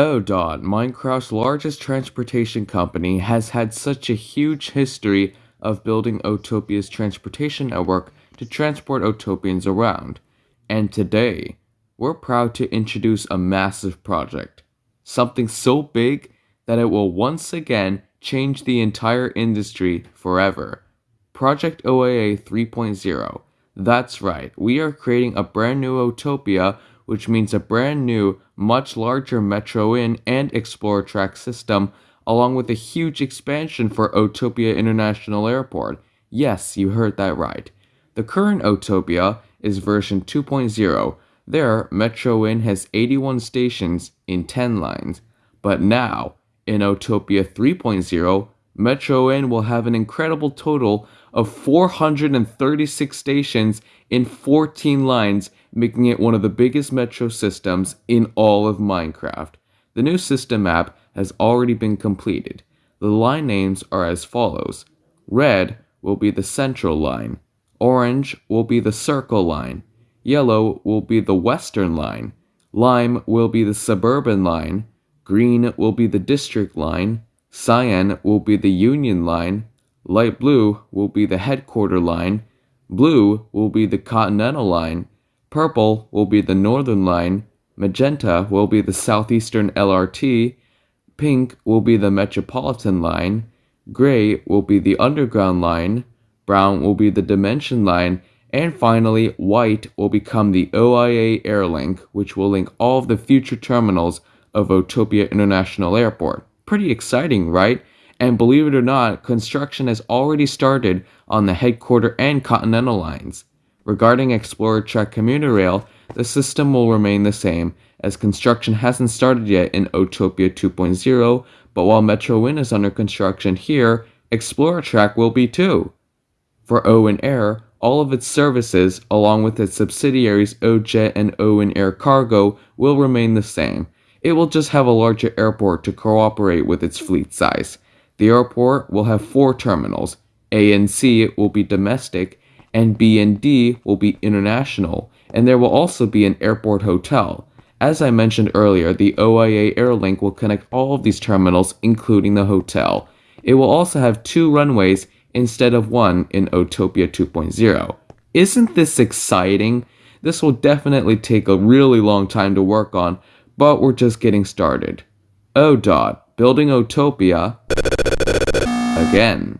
Oh, ODOT, Minecraft's largest transportation company, has had such a huge history of building Otopia's transportation network to transport Otopians around. And today, we're proud to introduce a massive project. Something so big that it will once again change the entire industry forever. Project OAA 3.0. That's right, we are creating a brand new Otopia which means a brand new, much larger Metro Inn and Explorer Track system, along with a huge expansion for Otopia International Airport. Yes, you heard that right. The current Otopia is version 2.0. There, Metro Inn has 81 stations in 10 lines. But now, in Otopia 3.0, Metro Inn will have an incredible total of 436 stations in 14 lines, making it one of the biggest metro systems in all of Minecraft. The new system map has already been completed. The line names are as follows. Red will be the central line. Orange will be the circle line. Yellow will be the western line. Lime will be the suburban line. Green will be the district line. Cyan will be the union line. Light blue will be the headquarter line, blue will be the continental line, purple will be the northern line, magenta will be the southeastern LRT, pink will be the metropolitan line, gray will be the underground line, brown will be the dimension line, and finally, white will become the OIA Airlink, which will link all of the future terminals of Otopia International Airport. Pretty exciting, right? And believe it or not, construction has already started on the headquarter and continental lines. Regarding Explorer Track Commuter Rail, the system will remain the same, as construction hasn't started yet in Otopia 2.0, but while Metro Inn is under construction here, Explorer Track will be too. For Owen Air, all of its services, along with its subsidiaries OJet and Owen Air Cargo, will remain the same. It will just have a larger airport to cooperate with its fleet size. The airport will have four terminals. A and C will be domestic, and B and D will be international, and there will also be an airport hotel. As I mentioned earlier, the OIA Airlink will connect all of these terminals, including the hotel. It will also have two runways instead of one in Otopia 2.0. Isn't this exciting? This will definitely take a really long time to work on, but we're just getting started. Oh, ODOT, building Otopia again.